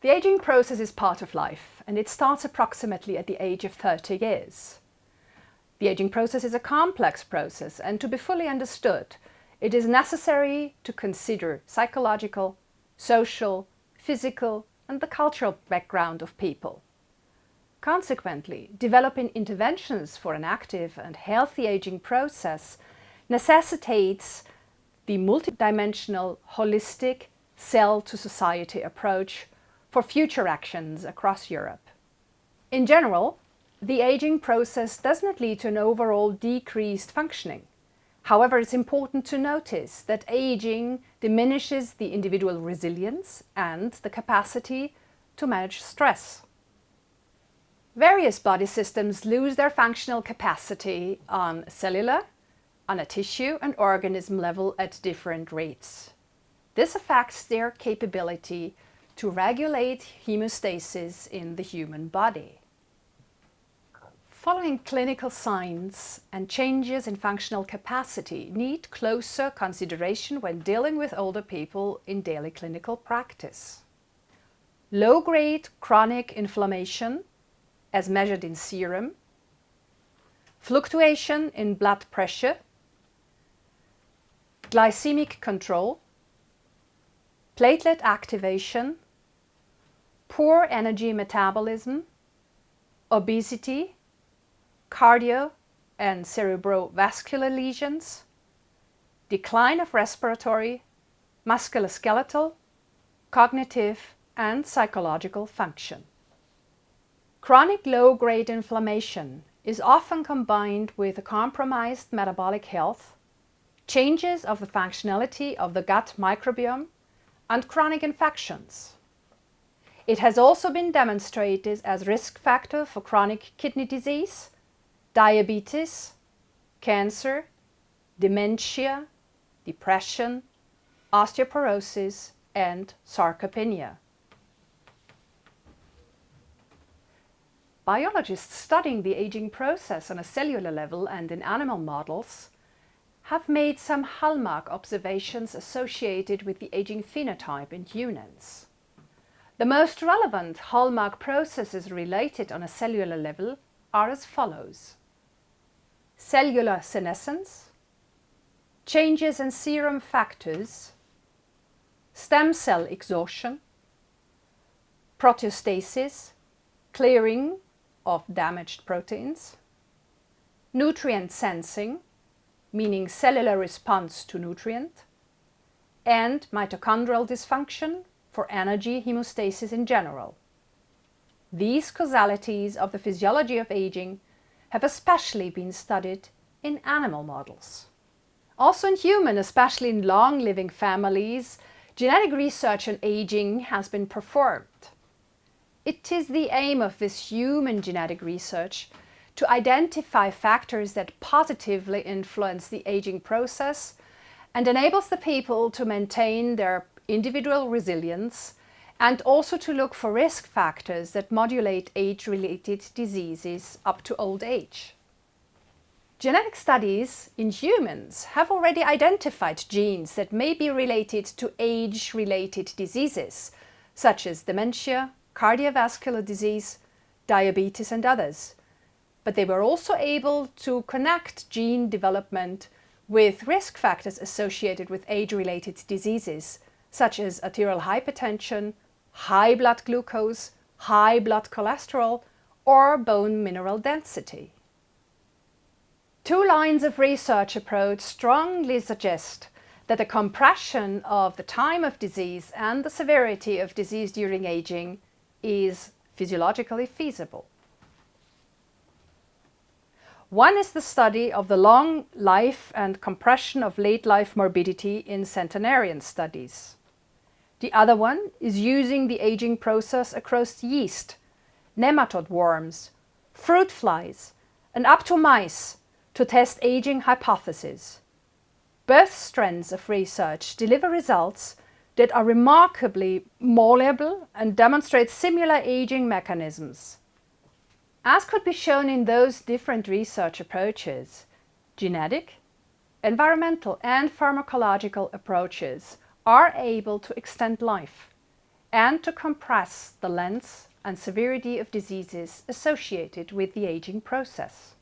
The aging process is part of life and it starts approximately at the age of 30 years. The aging process is a complex process and to be fully understood, it is necessary to consider psychological, social, physical and the cultural background of people. Consequently, developing interventions for an active and healthy aging process necessitates the multidimensional, holistic, cell-to-society approach for future actions across Europe. In general, the aging process does not lead to an overall decreased functioning. However, it's important to notice that aging diminishes the individual resilience and the capacity to manage stress. Various body systems lose their functional capacity on cellular, on a tissue and organism level at different rates. This affects their capability to regulate hemostasis in the human body. Following clinical signs and changes in functional capacity need closer consideration when dealing with older people in daily clinical practice. Low-grade chronic inflammation, as measured in serum, fluctuation in blood pressure, glycemic control, platelet activation, poor energy metabolism, obesity, cardio and cerebrovascular lesions, decline of respiratory, musculoskeletal, cognitive and psychological function. Chronic low-grade inflammation is often combined with a compromised metabolic health, changes of the functionality of the gut microbiome and chronic infections. It has also been demonstrated as risk factor for chronic kidney disease, diabetes, cancer, dementia, depression, osteoporosis and sarcopenia. Biologists studying the aging process on a cellular level and in animal models have made some hallmark observations associated with the aging phenotype in humans. The most relevant hallmark processes related on a cellular level are as follows. Cellular senescence, changes in serum factors, stem cell exhaustion, proteostasis, clearing of damaged proteins, nutrient sensing, meaning cellular response to nutrient, and mitochondrial dysfunction, for energy hemostasis in general. These causalities of the physiology of aging have especially been studied in animal models. Also in human, especially in long-living families, genetic research on aging has been performed. It is the aim of this human genetic research to identify factors that positively influence the aging process and enables the people to maintain their individual resilience and also to look for risk factors that modulate age-related diseases up to old age. Genetic studies in humans have already identified genes that may be related to age-related diseases, such as dementia, cardiovascular disease, diabetes and others. But they were also able to connect gene development with risk factors associated with age-related diseases, such as arterial hypertension, high blood glucose, high blood cholesterol or bone mineral density. Two lines of research approach strongly suggest that the compression of the time of disease and the severity of disease during aging is physiologically feasible. One is the study of the long life and compression of late life morbidity in centenarian studies. The other one is using the aging process across yeast, nematode worms, fruit flies and up to mice to test aging hypotheses. Both strands of research deliver results that are remarkably malleable and demonstrate similar aging mechanisms. As could be shown in those different research approaches, genetic, environmental and pharmacological approaches are able to extend life, and to compress the length and severity of diseases associated with the aging process.